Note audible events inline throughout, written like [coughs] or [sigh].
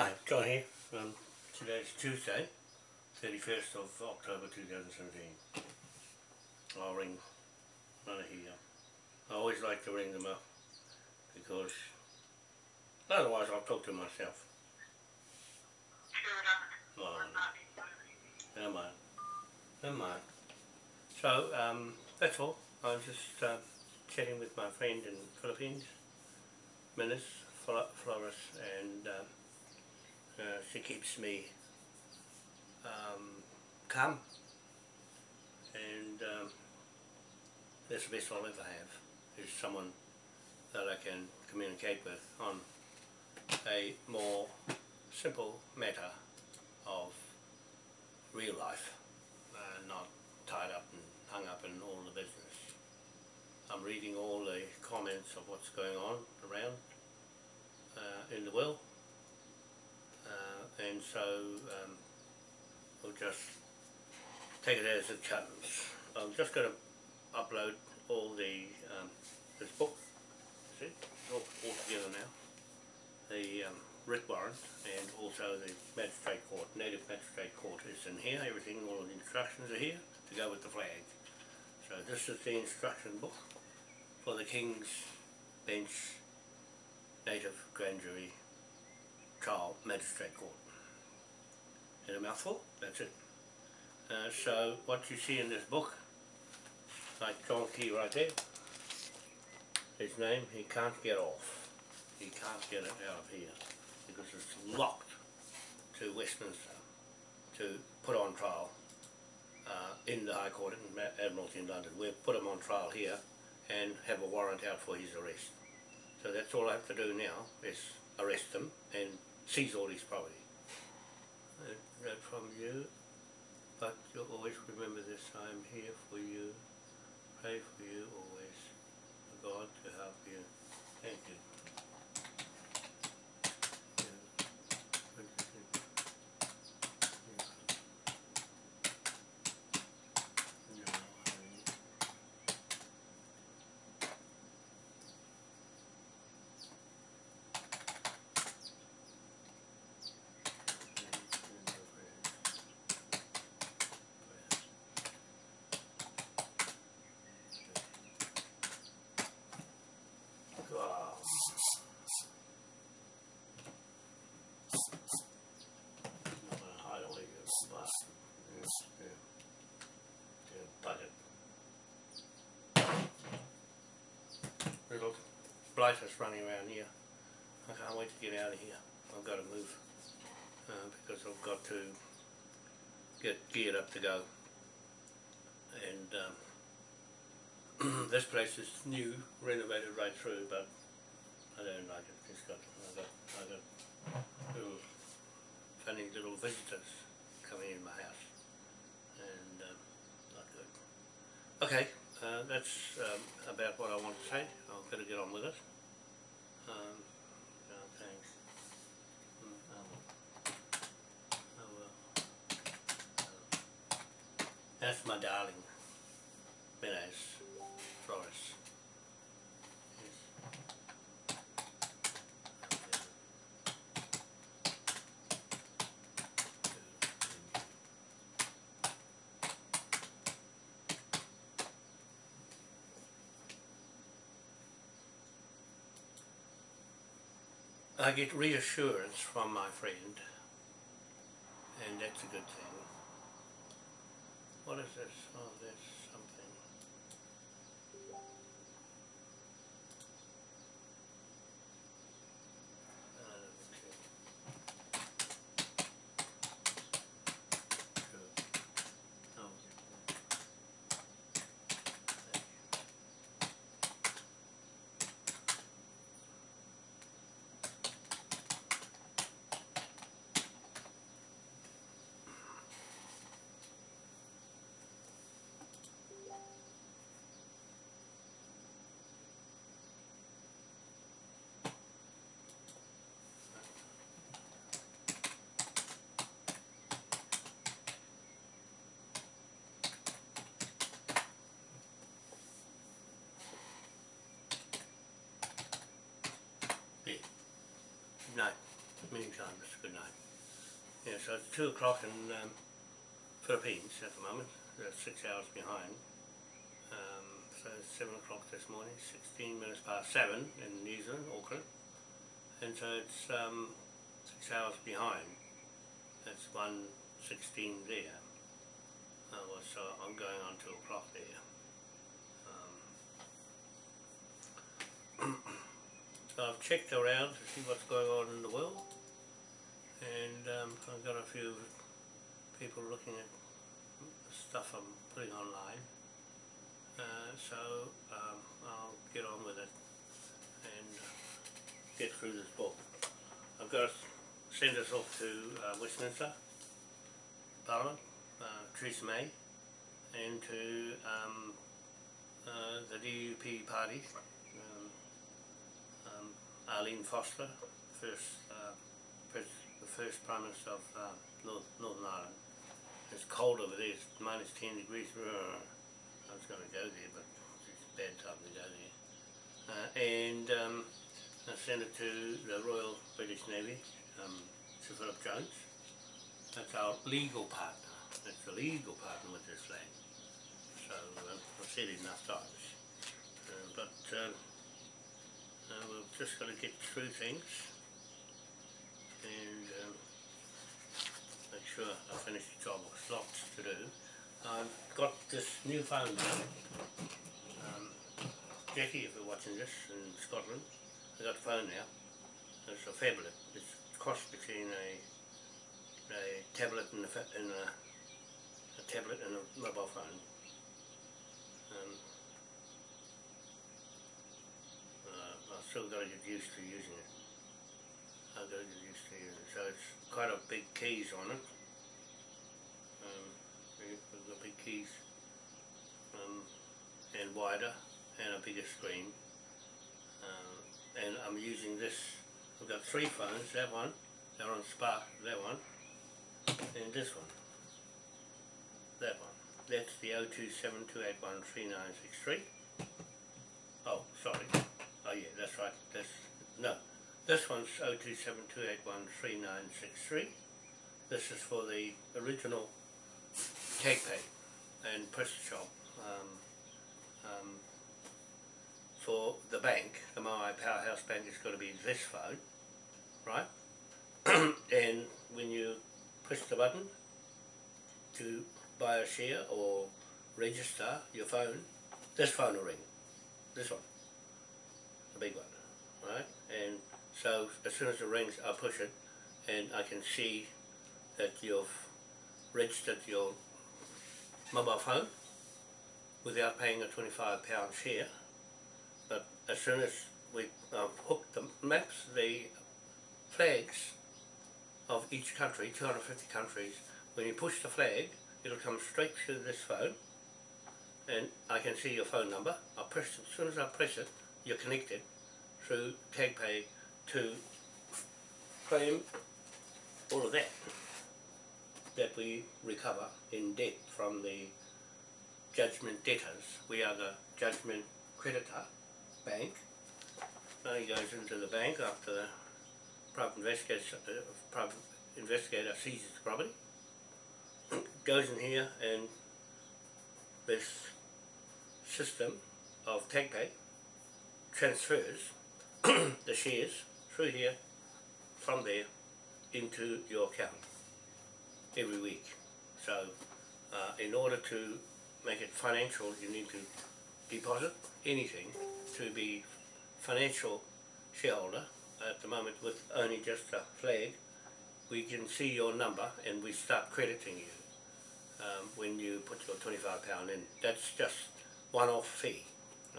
Hi, John here. Um, today's Tuesday, 31st of October 2017. I'll ring none here. I always like to ring them up because otherwise I'll talk to myself. Oh, never mind. Never mind. So, um, that's all. I was just uh, chatting with my friend in the Philippines, Minas Flores, and uh, uh, she keeps me um, calm and um, that's the best I'll ever have is someone that I can communicate with on a more simple matter of real life uh, not tied up and hung up in all the business. I'm reading all the comments of what's going on around uh, in the world and so um, we'll just take it as it comes. I'm just going to upload all the um, this book, see, all, all together now, the um, writ warrant and also the magistrate court, native magistrate court is in here, everything, all the instructions are here to go with the flag. So this is the instruction book for the King's Bench Native Grand Jury Trial Magistrate Court in a mouthful, that's it. Uh, so what you see in this book, like John Key right there, his name, he can't get off. He can't get it out of here because it's locked to Westminster to put on trial uh, in the High Court in Admiralty in London. We've put him on trial here and have a warrant out for his arrest. So that's all I have to do now is arrest him and seize all his property read from you, but you'll always remember this, I am here for you, pray for you always, God to help you. Thank you. little blighter's running around here. I can't wait to get out of here. I've got to move uh, because I've got to get geared up to go. And um, [clears throat] this place is new, renovated right through, but I don't like it. It's got, I've got, I've got little funny little visitors coming in my house, and um, not good. Okay. Uh, that's um, about what I want to say. I'll better get on with it. Um, oh, thanks. Mm, oh, oh, oh, that's my darling, Menez Flores. I get reassurance from my friend, and that's a good thing. What is this? Time, it's a good name. Yeah, so it's 2 o'clock in um, Philippines at the moment, they're 6 hours behind. Um, so it's 7 o'clock this morning, 16 minutes past 7 in New Zealand, Auckland. And so it's um, 6 hours behind. It's 1.16 there. Uh, well, so I'm going on 2 o'clock there. Um, so I've checked around to see what's going on in the world. And um, I've got a few people looking at stuff I'm putting online. Uh, so um, I'll get on with it and uh, get through this book. I've got to send this off to uh, Westminster Parliament, uh, Theresa May, and to um, uh, the DUP party, Arlene Foster, first, uh, first, the first Prime Minister of uh, North, Northern Ireland. It's cold over there, it's minus 10 degrees. I was going to go there, but it's a bad time to go there. Uh, and um, I sent it to the Royal British Navy, um, Sir Philip Jones. That's our legal partner. That's the legal partner with this flag. So uh, I've said it enough times. Uh, but um, uh, we've just got to get through things and um, make sure I finish the job. There's lots to do. I've got this new phone now. Um, Jackie, if you're watching this in Scotland, I got a phone now. It's a phablet. It's cross between a a tablet and a, and a, a tablet and a mobile phone. Um, uh, I've still got to get used to using it. I've got to get used to using it. So it's quite a big keys on it. Um, we've got big keys um, and wider and a bigger screen. Um, and I'm using this. I've got three phones. That one, they're on Spark. That one, and this one. That one. That's the 0272813963. Oh, sorry. Oh yeah, that's right. That's no. This one's 0272813963. This is for the original TagPay and PrestaShop. Um, um, for the bank, the Maui Powerhouse Bank is going to be this phone, right? [clears throat] and when you push the button to buy a share or register your phone, this phone will ring. This one, big one, right? And so as soon as it rings, I push it, and I can see that you've registered your mobile phone without paying a twenty-five pound share. But as soon as we uh, hook the maps, the flags of each country, 250 countries, when you push the flag, it'll come straight to this phone and I can see your phone number. I press as soon as I press it, you're connected through TagPay to claim all of that that we recover in debt from the judgment debtors. We are the judgment creditor bank. Money goes into the bank after the private investigator, uh, private investigator seizes the property. [clears throat] goes in here and this system of TagPay transfers [clears throat] the shares through here from there into your account every week. So uh, in order to make it financial you need to deposit anything to be financial shareholder. At the moment with only just a flag we can see your number and we start crediting you um, when you put your 25 pound in. That's just one-off fee.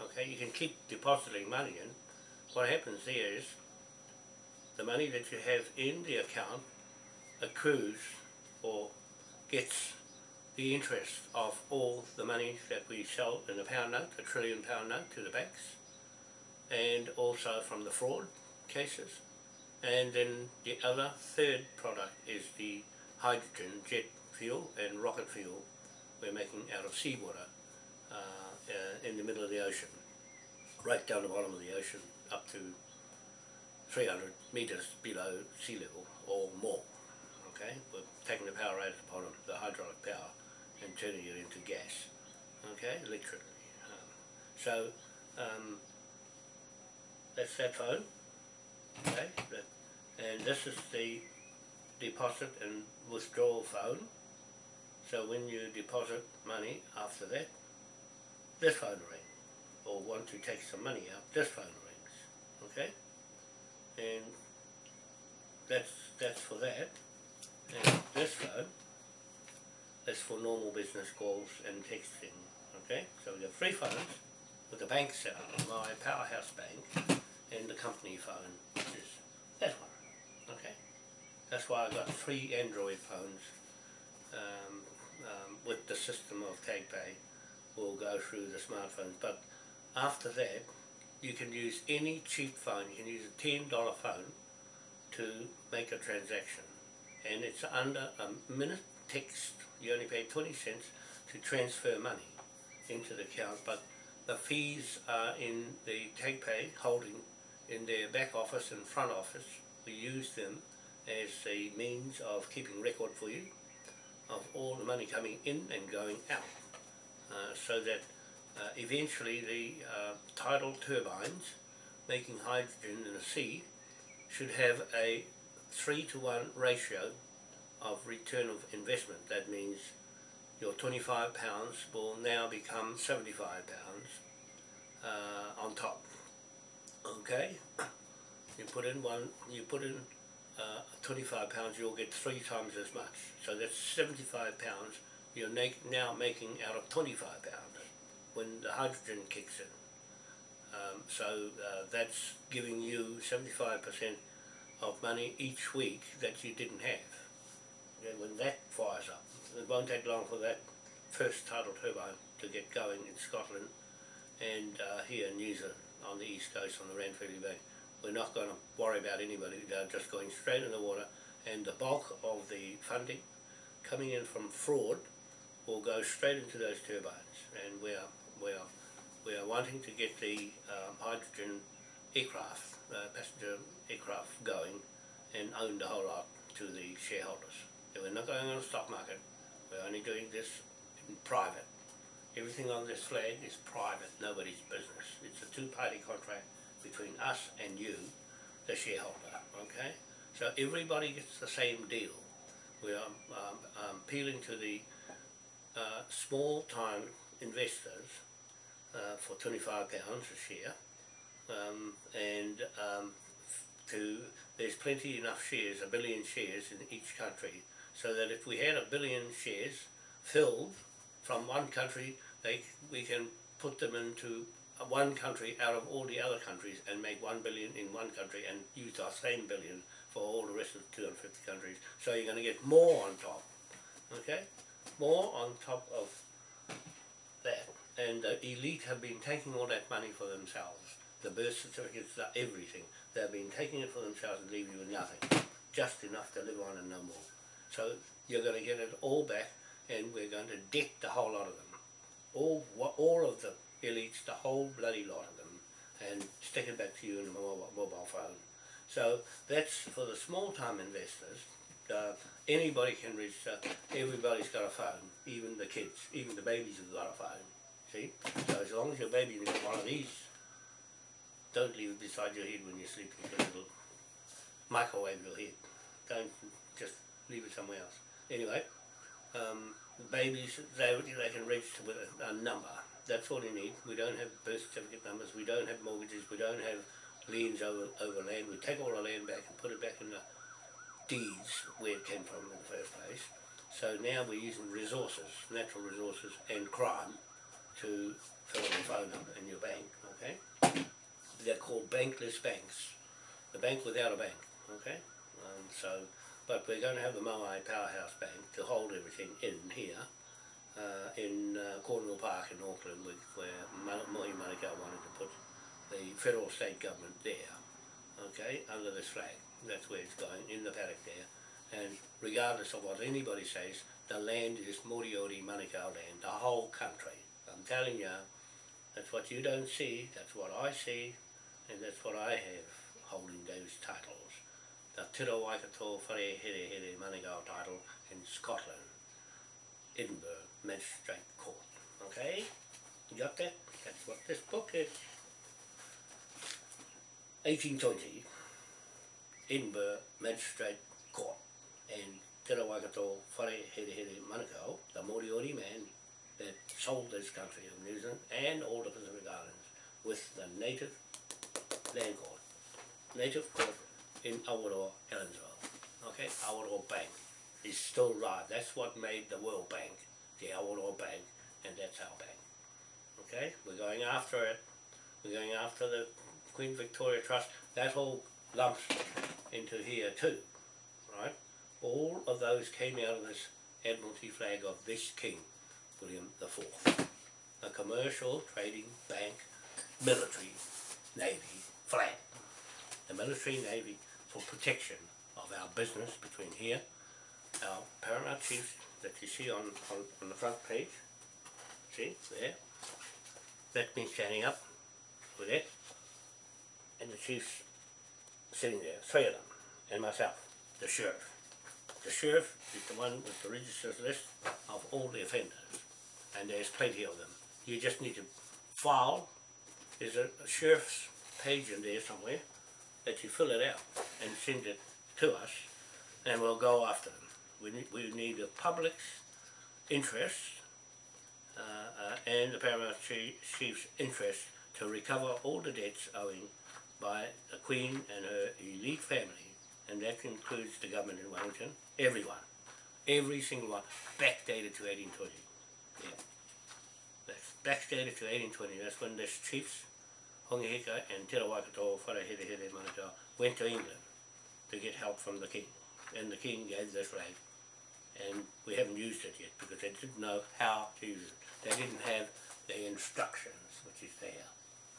Okay you can keep depositing money in what happens there is the money that you have in the account accrues or gets the interest of all the money that we sell in the pound note, a trillion pound note to the banks, and also from the fraud cases. And then the other third product is the hydrogen jet fuel and rocket fuel we're making out of seawater uh, uh, in the middle of the ocean, right down the bottom of the ocean up to 300 metres below sea level or more. Okay, we're taking the power out upon it, the hydraulic power, and turning it into gas. Okay, electricity. Um, so um, that's that phone. Okay, and this is the deposit and withdrawal phone. So when you deposit money after that, this phone rings. Or want to take some money out, this phone rings. Okay? And that's that's for that. And this phone is for normal business calls and texting. Okay? So we have three phones with the bank set up, my powerhouse bank and the company phone, which is that one. Okay? That's why I've got three Android phones um, um, with the system of TagPay will go through the smartphones. But after that, you can use any cheap phone. You can use a $10 phone to make a transaction. And it's under a minute text. You only pay 20 cents to transfer money into the account. But the fees are in the TagPay holding in their back office and front office. We use them as a means of keeping record for you of all the money coming in and going out uh, so that uh, eventually the uh, tidal turbines making hydrogen in the sea should have a 3 to 1 ratio of return of investment. That means your 25 pounds will now become 75 pounds uh, on top. Okay? [coughs] You put in one, you put in uh, 25 pounds, you'll get three times as much. So that's 75 pounds you're now making out of 25 pounds when the hydrogen kicks in. Um, so uh, that's giving you 75% of money each week that you didn't have. And when that fires up, it won't take long for that first tidal turbine to get going in Scotland and uh, here in New Zealand on the east coast on the Ranfurly Bay. We're not going to worry about anybody, they're just going straight in the water and the bulk of the funding coming in from fraud will go straight into those turbines and we are, we are, we are wanting to get the um, hydrogen aircraft, uh, passenger aircraft going and own the whole lot to the shareholders. And we're not going on the stock market, we're only doing this in private. Everything on this flag is private, nobody's business. It's a two-party contract between us and you, the shareholder, okay? So everybody gets the same deal. We are um, um, appealing to the uh, small-time investors uh, for £25 a share um, and um, to there's plenty enough shares, a billion shares in each country so that if we had a billion shares filled from one country they, we can put them into one country out of all the other countries and make one billion in one country and use our same billion for all the rest of the 250 countries. So you're going to get more on top, okay? More on top of that. And the elite have been taking all that money for themselves. The birth certificates, the everything. They've been taking it for themselves and leaving you with nothing. Just enough to live on and no more. So you're going to get it all back and we're going to debt the whole lot of them. All, all of the elites, the whole bloody lot of them, and stick it back to you in a mobile, phone. So that's for the small-time investors. Uh, anybody can register. Everybody's got a phone, even the kids, even the babies have got a phone. See? So as long as your baby's got one of these, don't leave it beside your head when you're sleeping. It'll microwave your head. Don't just leave it somewhere else. Anyway, um, babies, they, they can register with a, a number. That's all you need. We don't have birth certificate numbers, we don't have mortgages, we don't have liens over, over land. We take all the land back and put it back in the deeds where it came from in the first place. So now we're using resources, natural resources and crime to fill the phone number in your bank, okay? They're called bankless banks. The bank without a bank, okay? Um, so, but we're going to have the Moai Powerhouse Bank to hold everything in here uh, in uh, Cornwall Park in Auckland where Mohi Manukau wanted to put the federal state government there, okay, under this flag. That's where it's going, in the paddock there. And regardless of what anybody says, the land is Moriori Manukau land, the whole country. I'm telling you, that's what you don't see, that's what I see, and that's what I have holding those titles. The Tira Waikato Whare Here Here Manukau title in Scotland, Edinburgh Magistrate Court. Okay? You got that? That's what this book is. 1820, Edinburgh Magistrate Court and Te Waikato Whare Here Here Manukau, the Moriori man that sold this country of New Zealand and all the Pacific Islands with the native land court, native court in Awaroa, Ellensville. Okay, Awaroa Bank is still right. That's what made the World Bank, the Awaroa Bank, and that's our bank. Okay, we're going after it. We're going after the Queen Victoria Trust. That all lumps into here too, right? All of those came out of this Admiralty flag of this king, William IV. A commercial, trading, bank, military, navy flag. The military navy for protection of our business between here, our paramount chiefs that you see on, on, on the front page, see, there, that's me standing up. With it, and the chiefs sitting there, three of them, and myself, the sheriff. The sheriff is the one with the register's list of all the offenders, and there's plenty of them. You just need to file, there's a, a sheriff's page in there somewhere, that you fill it out and send it to us, and we'll go after them. We need, we need the public's interest uh, uh, and the paramount chief's interest to recover all the debts owing by the Queen and her elite family, and that includes the government in Wellington, everyone, every single one, backdated to 1820. That's backdated to 1820. That's when the chiefs, Hongi Hika and Te Waikato, Wharehere Here Manukau, went to England to get help from the king. And the king gave this flag. And we haven't used it yet because they didn't know how to use it. They didn't have the instructions, which is there.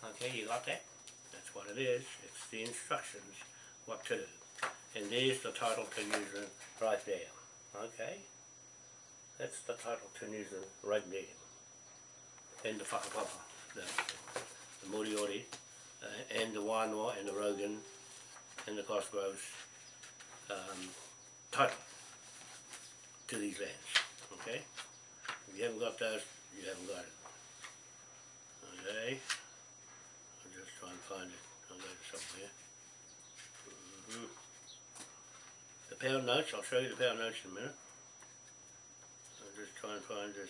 Okay, you got that? That's what it is. It's the instructions, what to do. And there's the title to use right there. Okay? That's the title Zealand right there. And the whakapapa, the, the Moriori, uh, and the Wānoa and the Rogan and the Cosgroves um, title to these lands. Okay? If you haven't got those, you haven't got it. Okay? I'll just try and find it. I'll go to somewhere. Mm -hmm. The pound notes, I'll show you the pound notes in a minute. Just try and find this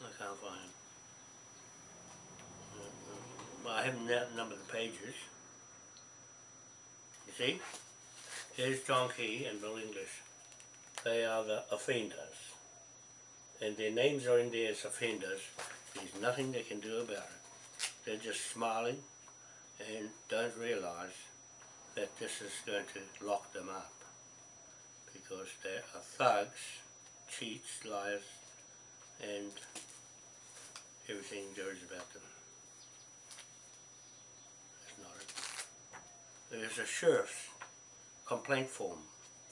uh, can't find. Well, uh, uh, I haven't numbered the pages. See? Here's John Key and Bill English. They are the offenders. And their names are in there as offenders. There's nothing they can do about it. They're just smiling and don't realise that this is going to lock them up. Because they are thugs, cheats, liars, and everything is about them. That's not it. There's a sheriff's complaint form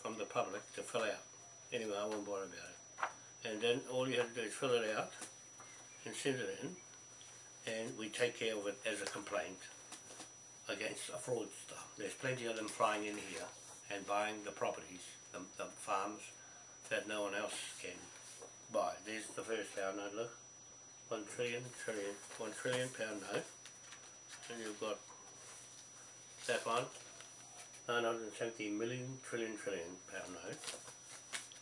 from the public to fill out. Anyway, I won't bother about it. And then all you have to do is fill it out and send it in and we take care of it as a complaint against a fraudster. There's plenty of them flying in here and buying the properties, the, the farms that no one else can buy. There's the first pound I look one trillion, trillion, one trillion pound note, and you've got that one, 970 million trillion trillion pound note.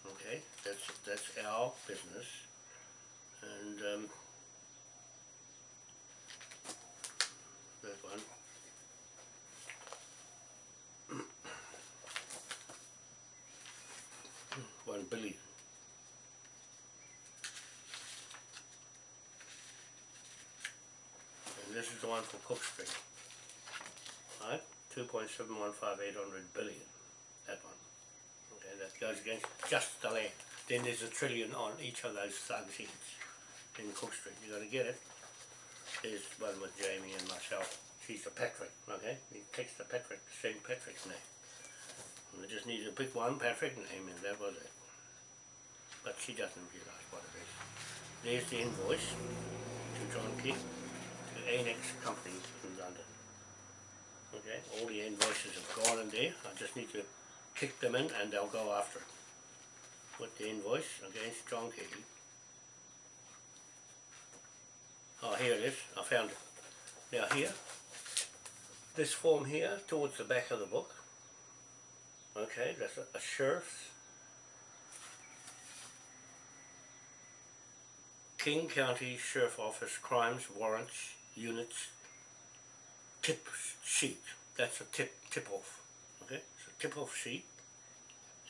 Okay, that's that's our business, and um, that one. [coughs] one billion. And this is the one for Cook Street. Right? 2.715800 billion. That one. Okay, that goes against just the land. Then there's a trillion on each of those sheets. in Cook Street. You gotta get it. There's one with Jamie and myself. She's a Patrick, okay? He takes the Patrick, St. Patrick's name. And I just need to pick one Patrick name and that was it. But she doesn't realise what it is. There's the invoice to John King, to Annex Company in London. Okay, all the invoices have gone in there. I just need to kick them in and they'll go after it. Put the invoice against John Key. Oh, here it is. I found it. Now here, this form here, towards the back of the book. Okay, that's a, a sheriff's. King County Sheriff Office Crimes Warrants Units tip sheet. That's a tip tip off. Okay, it's a tip off sheet,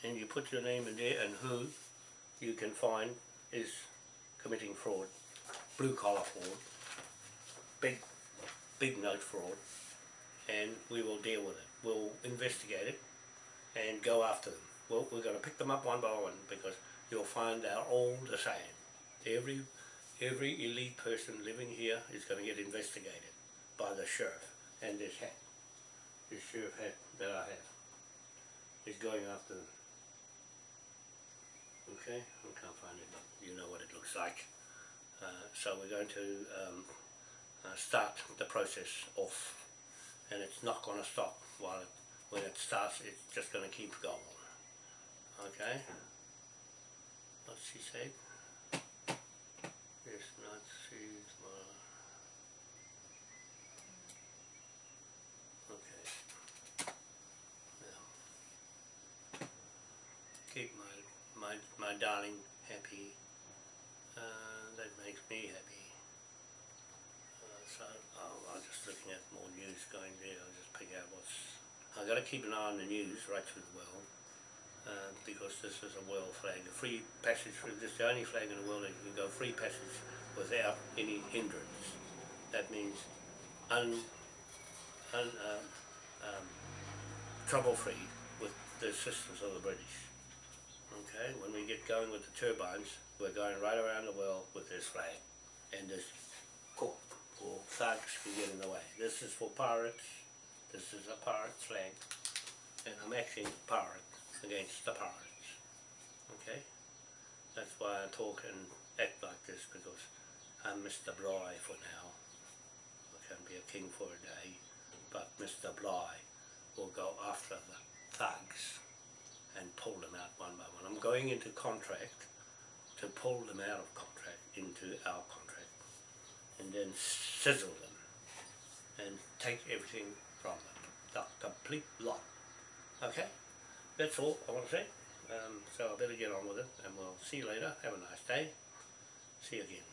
and you put your name in there and who you can find is committing fraud, blue collar fraud, big big note fraud, and we will deal with it. We'll investigate it and go after them. Well, we're going to pick them up one by one because you'll find they're all the same. Every every elite person living here is going to get investigated by the sheriff and this hat, this sheriff hat that I have, is going after them. Okay, I can't find it, but you know what it looks like. Uh, so we're going to um, uh, start the process off, and it's not going to stop while it, when it starts. It's just going to keep going. Okay. What's she said? Yes, not tomorrow. Okay. Now, keep my my my darling happy. Uh, that makes me happy. Uh, so oh, I'm just looking at more news going there. I'll just pick out what's. I've got to keep an eye on the news right through the world. Uh, because this is a world flag, a free passage, through- this is the only flag in the world that you can go free passage without any hindrance. That means un, un, um, um, trouble-free with the assistance of the British. Okay, when we get going with the turbines, we're going right around the world with this flag. And this thugs can get in the way. This is for pirates. This is a pirate flag. And I'm acting pirate against the pirates. Okay? That's why I talk and act like this because I'm Mr. Bligh for now. I can be a king for a day, but Mr. Bligh will go after the thugs and pull them out one by one. I'm going into contract to pull them out of contract into our contract and then sizzle them and take everything from them. The complete lot. Okay? That's all I want to say. Um, so I better get on with it and we'll see you later. Have a nice day. See you again.